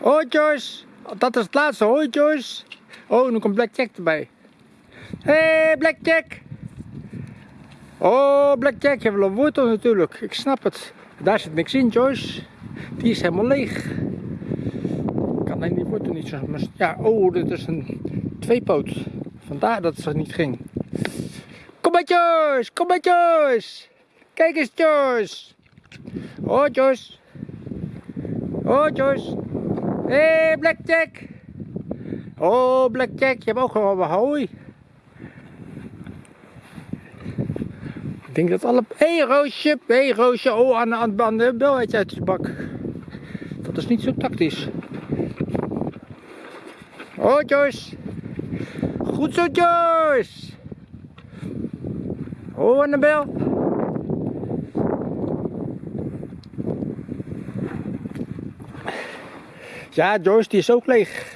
Hoi Joyce. Dat is het laatste. Joyce. Oh, nu komt Blackjack erbij. Hé, hey, Blackjack. Oh, Blackjack, je wil een wortel natuurlijk. Ik snap het. Daar zit niks in, Joyce. Die is helemaal leeg. Ik kan alleen die wortel niet zo... Ja, oh, dit is een tweepoot. Vandaar dat het niet ging. Kom maar Joyce, kom maar Joyce. Kijk eens Joyce. Oh Joyce. Hé hey, Blackjack. Oh Blackjack, je hebt ook gewoon wat hooi. Ik denk dat alle... Hé Roosje, hé Roosje. Oh, aan, aan, aan de bel uit je bak. Dat is niet zo tactisch. Joyce. Goed zo Joyce. Oh Annabel. Ja Joyce die is ook leeg.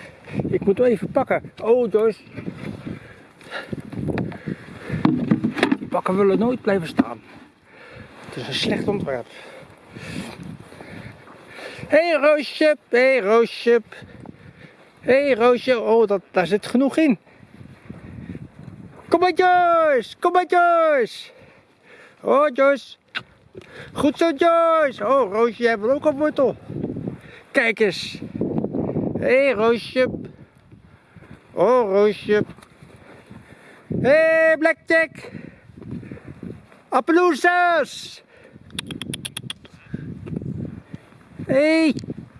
Ik moet hem even pakken. Oh Joyce. Die pakken willen nooit blijven staan. Het is een slecht ontwerp. Hé hey, Roosje, hé hey, Roosje. Hé hey, Roosje, oh dat, daar zit genoeg in. Kom maar Joyce, kom maar Joyce. Oh Joyce. Goed zo Joyce. Oh Roosje, jij wil ook een wortel. Kijk eens. Hé hey, Roosje. Oh Roosje. Hé hey, Blackjack. Appaloosas. Hé. Hey.